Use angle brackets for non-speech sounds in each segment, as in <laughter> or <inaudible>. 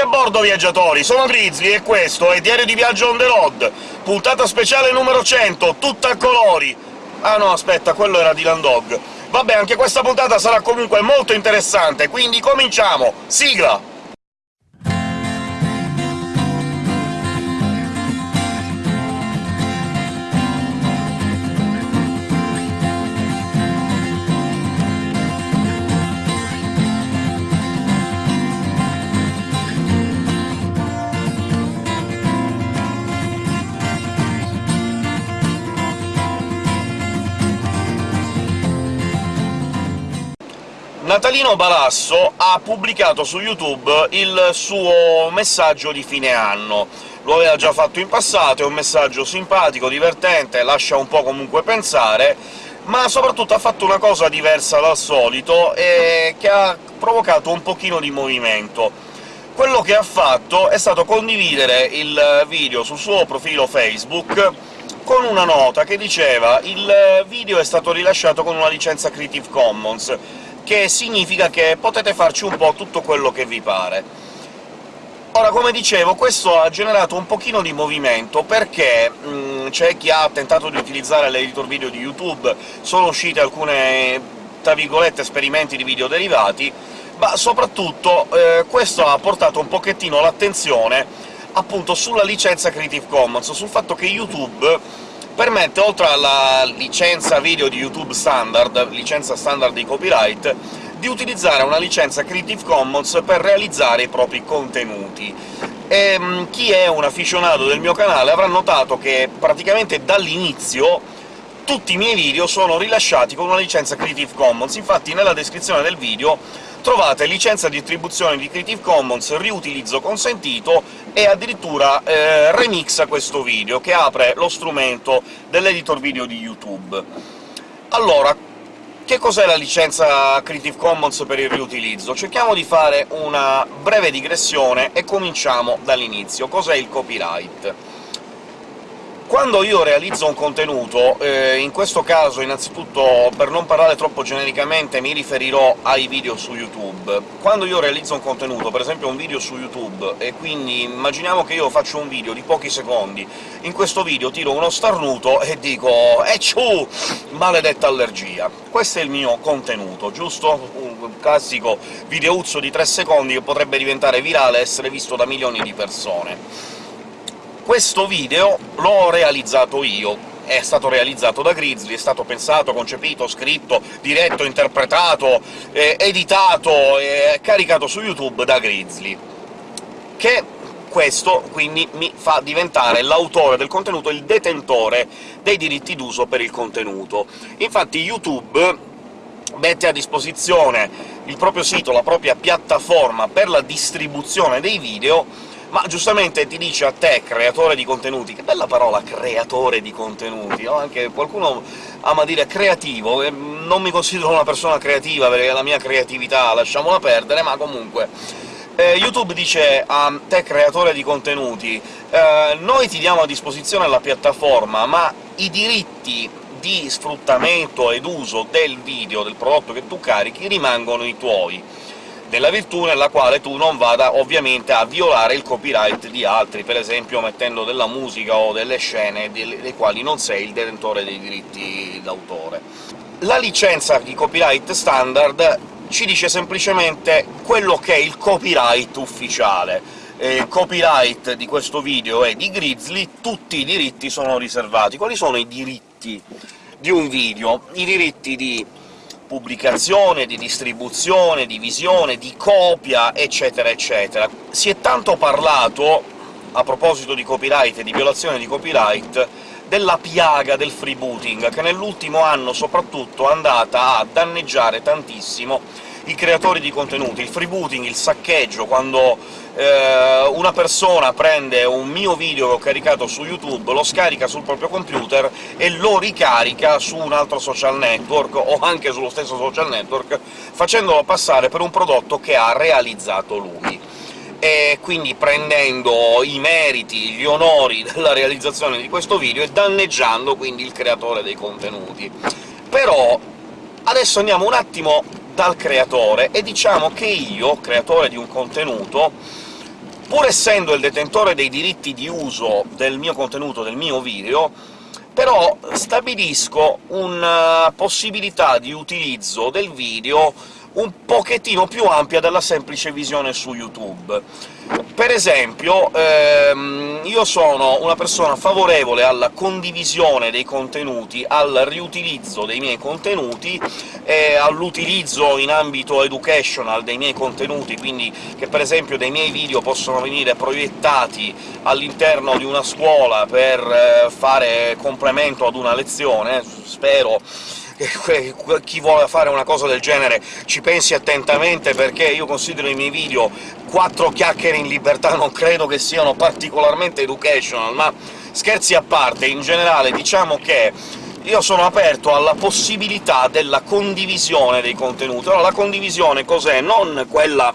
a bordo, viaggiatori! Sono Grizzly e questo è Diario di Viaggio on the road, puntata speciale numero 100, tutta a colori! Ah no, aspetta, quello era Dylan Dog. Vabbè, anche questa puntata sarà comunque molto interessante, quindi cominciamo! Sigla! Natalino Balasso ha pubblicato su YouTube il suo messaggio di fine anno. Lo aveva già fatto in passato, è un messaggio simpatico, divertente, lascia un po' comunque pensare, ma soprattutto ha fatto una cosa diversa dal solito e che ha provocato un pochino di movimento. Quello che ha fatto è stato condividere il video sul suo profilo Facebook con una nota che diceva «Il video è stato rilasciato con una licenza Creative Commons, che significa che potete farci un po' tutto quello che vi pare. Ora, come dicevo, questo ha generato un pochino di movimento, perché c'è chi ha tentato di utilizzare l'editor video di YouTube, sono uscite alcune, tra virgolette, esperimenti di video derivati, ma soprattutto eh, questo ha portato un pochettino l'attenzione appunto sulla licenza Creative Commons, sul fatto che YouTube permette, oltre alla licenza video di YouTube standard, licenza standard di copyright, di utilizzare una licenza Creative Commons per realizzare i propri contenuti. E, ehm, chi è un afficionato del mio canale avrà notato che praticamente dall'inizio tutti i miei video sono rilasciati con una licenza Creative Commons, infatti nella descrizione del video trovate licenza di distribuzione di Creative Commons, riutilizzo consentito, e addirittura eh, remixa questo video, che apre lo strumento dell'editor video di YouTube. Allora, che cos'è la licenza Creative Commons per il riutilizzo? Cerchiamo di fare una breve digressione e cominciamo dall'inizio. Cos'è il copyright? Quando io realizzo un contenuto, eh, in questo caso innanzitutto, per non parlare troppo genericamente, mi riferirò ai video su YouTube. Quando io realizzo un contenuto, per esempio un video su YouTube, e quindi immaginiamo che io faccio un video di pochi secondi, in questo video tiro uno starnuto e dico «Ecciù! Maledetta allergia!» Questo è il mio contenuto, giusto? Un classico videuzzo di tre secondi che potrebbe diventare virale e essere visto da milioni di persone questo video l'ho realizzato io, è stato realizzato da Grizzly, è stato pensato, concepito, scritto, diretto, interpretato, eh, editato e caricato su YouTube da Grizzly, che questo quindi mi fa diventare l'autore del contenuto, il detentore dei diritti d'uso per il contenuto. Infatti YouTube mette a disposizione il proprio sito, la propria piattaforma per la distribuzione dei video, ma giustamente ti dice a te, creatore di contenuti, che bella parola creatore di contenuti, no? Anche qualcuno ama dire creativo, non mi considero una persona creativa, perché la mia creatività lasciamola perdere, ma comunque... Eh, YouTube dice a te, creatore di contenuti, eh, noi ti diamo a disposizione la piattaforma, ma i diritti di sfruttamento ed uso del video, del prodotto che tu carichi, rimangono i tuoi della virtù nella quale tu non vada ovviamente a violare il copyright di altri, per esempio mettendo della musica o delle scene dei quali non sei il detentore dei diritti d'autore. La licenza di copyright standard ci dice semplicemente quello che è il copyright ufficiale. Il copyright di questo video è di Grizzly, tutti i diritti sono riservati. Quali sono i diritti di un video? I diritti di pubblicazione, di distribuzione, di visione, di copia, eccetera eccetera. Si è tanto parlato, a proposito di copyright e di violazione di copyright, della piaga del freebooting, che nell'ultimo anno soprattutto è andata a danneggiare tantissimo i creatori di contenuti. Il freebooting, il saccheggio, quando eh, una persona prende un mio video che ho caricato su YouTube, lo scarica sul proprio computer e lo ricarica su un altro social network, o anche sullo stesso social network, facendolo passare per un prodotto che ha realizzato lui e quindi prendendo i meriti, gli onori della realizzazione di questo video e danneggiando quindi il creatore dei contenuti. Però adesso andiamo un attimo dal creatore, e diciamo che io, creatore di un contenuto, pur essendo il detentore dei diritti di uso del mio contenuto, del mio video, però stabilisco una possibilità di utilizzo del video un pochettino più ampia della semplice visione su YouTube. Per esempio, ehm, io sono una persona favorevole alla condivisione dei contenuti, al riutilizzo dei miei contenuti e all'utilizzo in ambito educational dei miei contenuti, quindi che per esempio dei miei video possono venire proiettati all'interno di una scuola per eh, fare complemento ad una lezione, spero chi vuole fare una cosa del genere ci pensi attentamente, perché io considero i miei video quattro chiacchiere in libertà, non credo che siano particolarmente educational, ma scherzi a parte, in generale diciamo che io sono aperto alla possibilità della condivisione dei contenuti. Allora, la condivisione cos'è? Non quella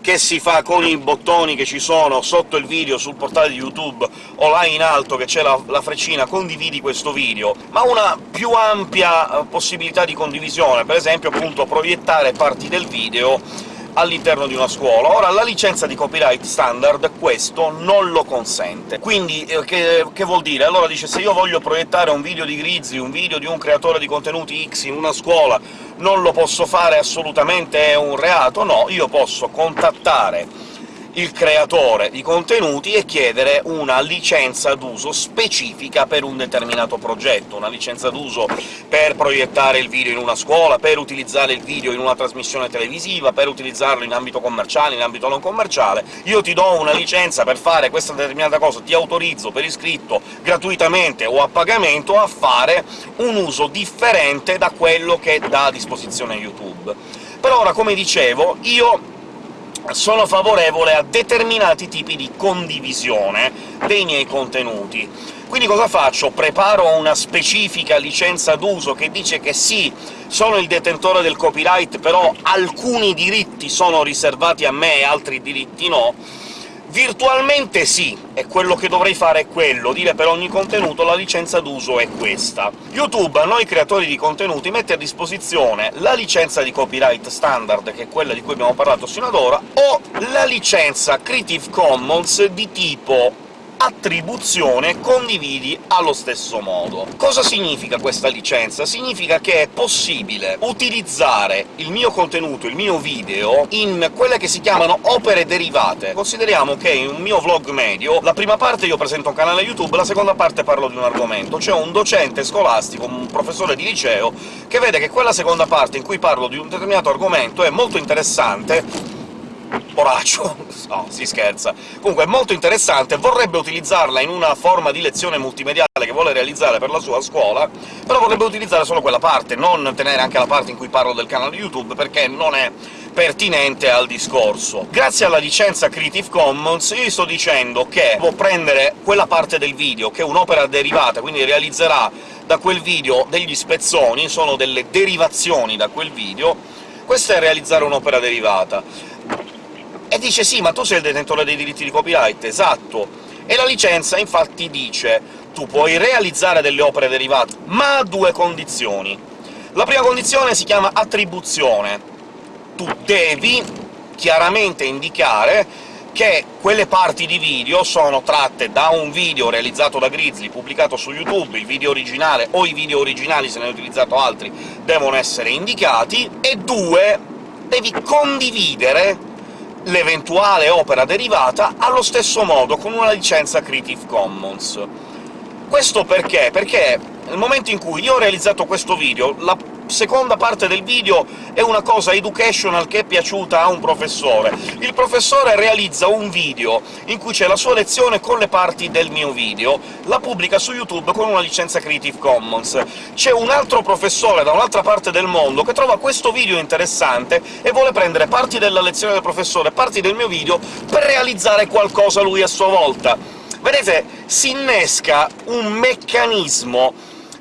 che si fa con i bottoni che ci sono sotto il video sul portale di YouTube o là in alto che c'è la, la freccina «condividi questo video», ma una più ampia eh, possibilità di condivisione, per esempio appunto proiettare parti del video all'interno di una scuola. Ora, la licenza di copyright standard questo non lo consente. Quindi eh, che, che, vuol dire? Allora dice se io voglio proiettare un video di Grizzly, un video di un creatore di contenuti X in una scuola, non lo posso fare assolutamente, è un reato? No, io posso contattare il creatore di contenuti e chiedere una licenza d'uso specifica per un determinato progetto, una licenza d'uso per proiettare il video in una scuola, per utilizzare il video in una trasmissione televisiva, per utilizzarlo in ambito commerciale, in ambito non commerciale. Io ti do una licenza per fare questa determinata cosa, ti autorizzo per iscritto, gratuitamente o a pagamento, a fare un uso differente da quello che dà a disposizione YouTube. Per ora, come dicevo, io sono favorevole a determinati tipi di condivisione dei miei contenuti. Quindi cosa faccio? Preparo una specifica licenza d'uso che dice che sì, sono il detentore del copyright, però alcuni diritti sono riservati a me e altri diritti no, Virtualmente sì, e quello che dovrei fare è quello, dire per ogni contenuto la licenza d'uso è questa. YouTube a noi creatori di contenuti mette a disposizione la licenza di copyright standard, che è quella di cui abbiamo parlato sino ad ora, o la licenza Creative Commons di tipo attribuzione condividi allo stesso modo. Cosa significa questa licenza? Significa che è possibile utilizzare il mio contenuto, il mio video, in quelle che si chiamano opere derivate. Consideriamo che in un mio vlog medio la prima parte io presento un canale YouTube, la seconda parte parlo di un argomento. C'è un docente scolastico, un professore di liceo, che vede che quella seconda parte in cui parlo di un determinato argomento è molto interessante poraccio, no, si scherza. Comunque è molto interessante, vorrebbe utilizzarla in una forma di lezione multimediale che vuole realizzare per la sua scuola, però vorrebbe utilizzare solo quella parte, non tenere anche la parte in cui parlo del canale YouTube, perché non è pertinente al discorso. Grazie alla licenza Creative Commons io sto dicendo che può prendere quella parte del video, che è un'opera derivata, quindi realizzerà da quel video degli spezzoni, sono delle derivazioni da quel video, questo è realizzare un'opera derivata. E dice «Sì, ma tu sei il detentore dei diritti di copyright», esatto! E la licenza infatti dice «Tu puoi realizzare delle opere derivate, ma a due condizioni. La prima condizione si chiama attribuzione. Tu devi chiaramente indicare che quelle parti di video sono tratte da un video realizzato da Grizzly, pubblicato su YouTube, il video originale o i video originali, se ne hai utilizzato altri, devono essere indicati, e due, devi condividere l'eventuale opera derivata allo stesso modo, con una licenza Creative Commons. Questo perché? Perché nel momento in cui io ho realizzato questo video, la seconda parte del video è una cosa educational che è piaciuta a un professore. Il professore realizza un video in cui c'è la sua lezione con le parti del mio video, la pubblica su YouTube con una licenza Creative Commons. C'è un altro professore da un'altra parte del mondo che trova questo video interessante e vuole prendere parti della lezione del professore, parti del mio video, per realizzare qualcosa lui a sua volta. Vedete, si innesca un meccanismo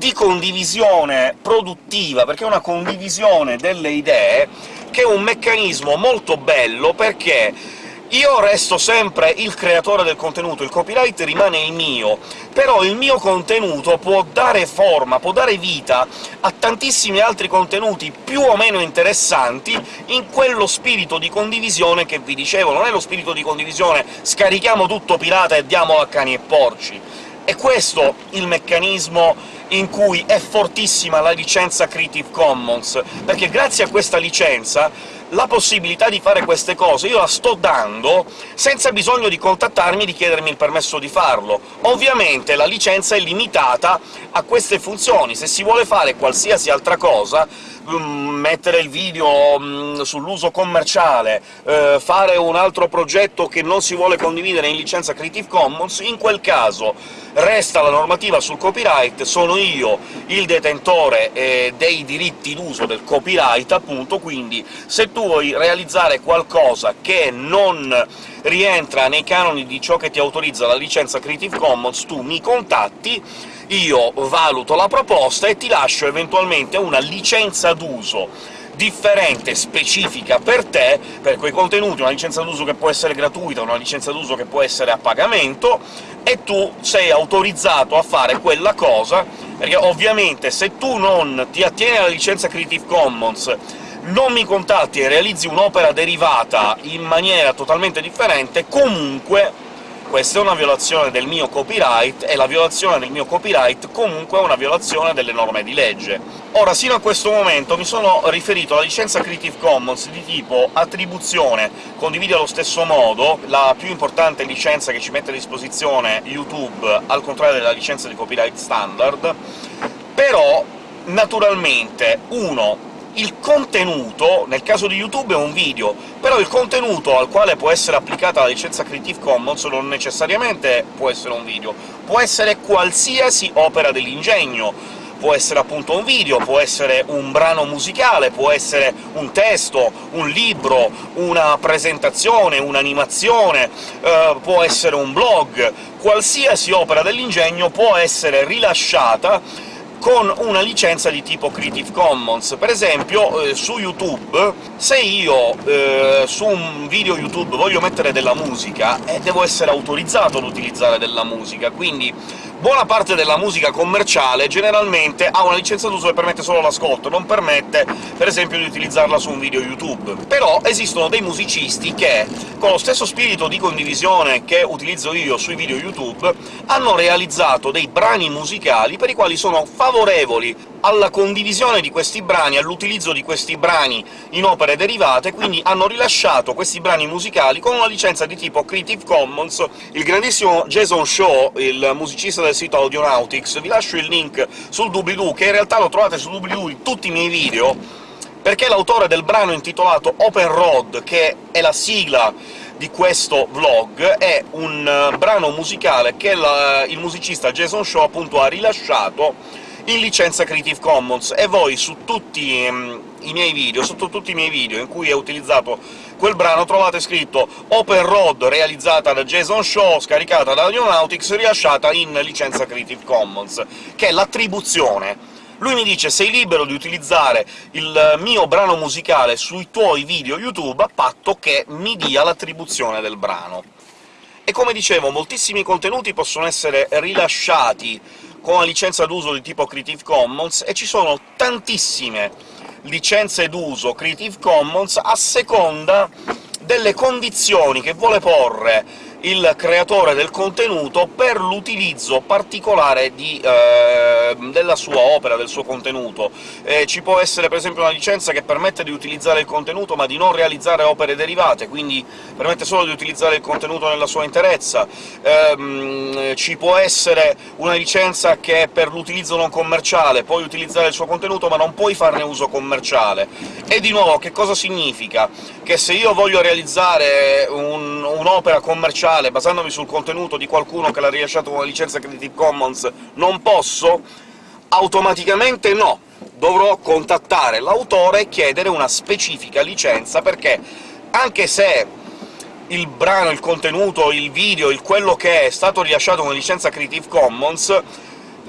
di condivisione produttiva, perché è una condivisione delle idee che è un meccanismo molto bello, perché io resto sempre il creatore del contenuto, il copyright rimane il mio, però il mio contenuto può dare forma, può dare vita a tantissimi altri contenuti più o meno interessanti in quello spirito di condivisione che vi dicevo. Non è lo spirito di condivisione «scarichiamo tutto pirata e diamolo a cani e porci». È questo il meccanismo in cui è fortissima la licenza Creative Commons, perché grazie a questa licenza la possibilità di fare queste cose io la sto dando senza bisogno di contattarmi e di chiedermi il permesso di farlo. Ovviamente la licenza è limitata a queste funzioni, se si vuole fare qualsiasi altra cosa mm, mettere il video mm, sull'uso commerciale, eh, fare un altro progetto che non si vuole condividere in licenza Creative Commons, in quel caso resta la normativa sul copyright, sono io il detentore eh, dei diritti d'uso del copyright, appunto, quindi se tu vuoi realizzare qualcosa che non rientra nei canoni di ciò che ti autorizza la licenza Creative Commons, tu mi contatti, io valuto la proposta e ti lascio eventualmente una licenza d'uso differente, specifica per te, per quei contenuti, una licenza d'uso che può essere gratuita, una licenza d'uso che può essere a pagamento, e tu sei autorizzato a fare quella cosa, perché ovviamente se tu non ti attieni alla licenza Creative Commons non mi contatti e realizzi un'opera derivata in maniera totalmente differente, comunque questa è una violazione del mio copyright, e la violazione del mio copyright comunque è una violazione delle norme di legge. Ora, sino a questo momento mi sono riferito alla licenza Creative Commons di tipo attribuzione, condivide allo stesso modo, la più importante licenza che ci mette a disposizione YouTube, al contrario della licenza di copyright standard, però naturalmente, uno, il contenuto, nel caso di YouTube è un video, però il contenuto al quale può essere applicata la licenza Creative Commons non necessariamente può essere un video, può essere qualsiasi opera dell'ingegno, può essere appunto un video, può essere un brano musicale, può essere un testo, un libro, una presentazione, un'animazione, eh, può essere un blog... qualsiasi opera dell'ingegno può essere rilasciata con una licenza di tipo Creative Commons. Per esempio, eh, su YouTube, se io eh, su un video YouTube voglio mettere della musica, eh, devo essere autorizzato ad utilizzare della musica, quindi buona parte della musica commerciale generalmente ha una licenza d'uso che permette solo l'ascolto, non permette, per esempio, di utilizzarla su un video YouTube. Però esistono dei musicisti che, con lo stesso spirito di condivisione che utilizzo io sui video YouTube, hanno realizzato dei brani musicali per i quali sono favorevoli alla condivisione di questi brani, all'utilizzo di questi brani in opere derivate, quindi hanno rilasciato questi brani musicali con una licenza di tipo Creative Commons. Il grandissimo Jason Shaw, il musicista del sito Audionautics, vi lascio il link sul doobly-doo, che in realtà lo trovate sul doobly-doo di tutti i miei video, perché l'autore del brano intitolato Open Road, che è la sigla di questo vlog, è un uh, brano musicale che il musicista Jason Shaw appunto ha rilasciato in licenza Creative Commons, e voi su tutti um, i miei video, sotto tutti i miei video in cui è utilizzato quel brano, trovate scritto Open Road, realizzata da Jason Shaw, scaricata da Audionautics, rilasciata in licenza Creative Commons, che è l'attribuzione lui mi dice «Sei libero di utilizzare il mio brano musicale sui tuoi video YouTube a patto che mi dia l'attribuzione del brano». E come dicevo, moltissimi contenuti possono essere rilasciati con la licenza d'uso di tipo Creative Commons, e ci sono tantissime licenze d'uso Creative Commons a seconda delle condizioni che vuole porre il creatore del contenuto per l'utilizzo particolare di, eh, della sua opera, del suo contenuto. Eh, ci può essere per esempio una licenza che permette di utilizzare il contenuto ma di non realizzare opere derivate, quindi permette solo di utilizzare il contenuto nella sua interezza. Eh, ci può essere una licenza che per l'utilizzo non commerciale puoi utilizzare il suo contenuto ma non puoi farne uso commerciale. E di nuovo, che cosa significa? Che se io voglio realizzare un'opera un commerciale commerciale, basandomi sul contenuto di qualcuno che l'ha rilasciato con una licenza Creative Commons, non posso? Automaticamente no! Dovrò contattare l'autore e chiedere una specifica licenza, perché anche se il brano, il contenuto, il video, il quello che è, è stato rilasciato con licenza Creative Commons,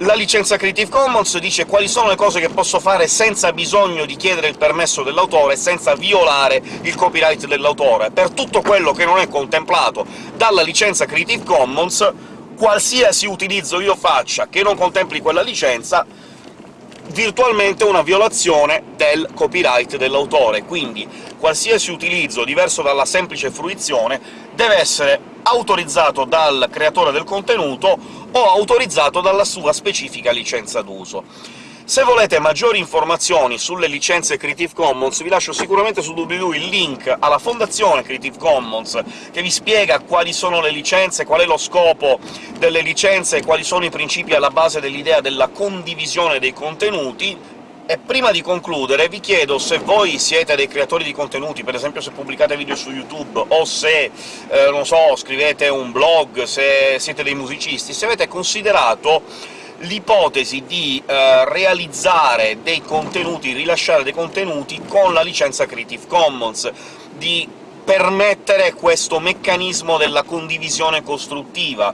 La licenza Creative Commons dice quali sono le cose che posso fare senza bisogno di chiedere il permesso dell'autore, senza violare il copyright dell'autore. Per tutto quello che non è contemplato dalla licenza Creative Commons, qualsiasi utilizzo io faccia che non contempli quella licenza virtualmente una violazione del copyright dell'autore, quindi qualsiasi utilizzo diverso dalla semplice fruizione deve essere autorizzato dal creatore del contenuto o autorizzato dalla sua specifica licenza d'uso. Se volete maggiori informazioni sulle licenze Creative Commons, vi lascio sicuramente su doobly il link alla fondazione Creative Commons, che vi spiega quali sono le licenze, qual è lo scopo delle licenze e quali sono i principi alla base dell'idea della condivisione dei contenuti, e prima di concludere vi chiedo se voi siete dei creatori di contenuti, per esempio se pubblicate video su YouTube, o se, eh, non so, scrivete un blog, se siete dei musicisti, se avete considerato l'ipotesi di eh, realizzare dei contenuti, rilasciare dei contenuti con la licenza Creative Commons, di permettere questo meccanismo della condivisione costruttiva.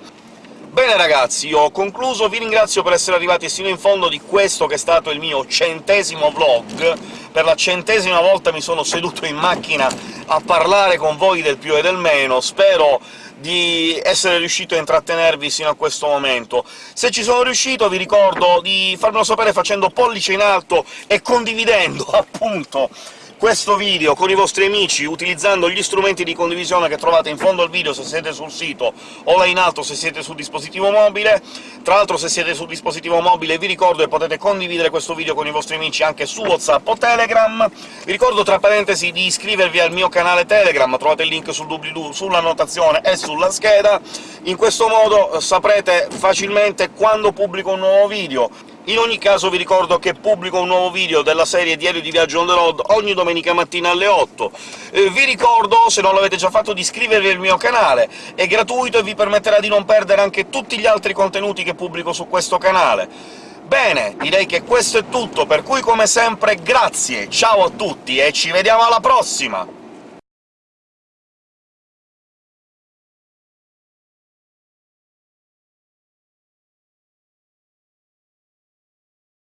Bene ragazzi, ho concluso, vi ringrazio per essere arrivati sino in fondo di questo che è stato il mio centesimo vlog. Per la centesima volta mi sono seduto in macchina a parlare con voi del più e del meno, spero di essere riuscito a intrattenervi sino a questo momento. Se ci sono riuscito vi ricordo di farmelo sapere facendo pollice in alto e condividendo, <laughs> appunto, questo video con i vostri amici, utilizzando gli strumenti di condivisione che trovate in fondo al video se siete sul sito, o là in alto se siete sul dispositivo mobile. Tra l'altro se siete sul dispositivo mobile vi ricordo che potete condividere questo video con i vostri amici anche su WhatsApp o Telegram. Vi ricordo, tra parentesi, di iscrivervi al mio canale Telegram, trovate il link sul doobly-doo, sulla annotazione e sulla scheda. In questo modo saprete facilmente quando pubblico un nuovo video. In ogni caso vi ricordo che pubblico un nuovo video della serie Diario di Viaggio on the road ogni domenica mattina alle 8. Eh, vi ricordo, se non l'avete già fatto, di iscrivervi al mio canale, è gratuito e vi permetterà di non perdere anche tutti gli altri contenuti che pubblico su questo canale. Bene, direi che questo è tutto, per cui come sempre grazie, ciao a tutti e ci vediamo alla prossima!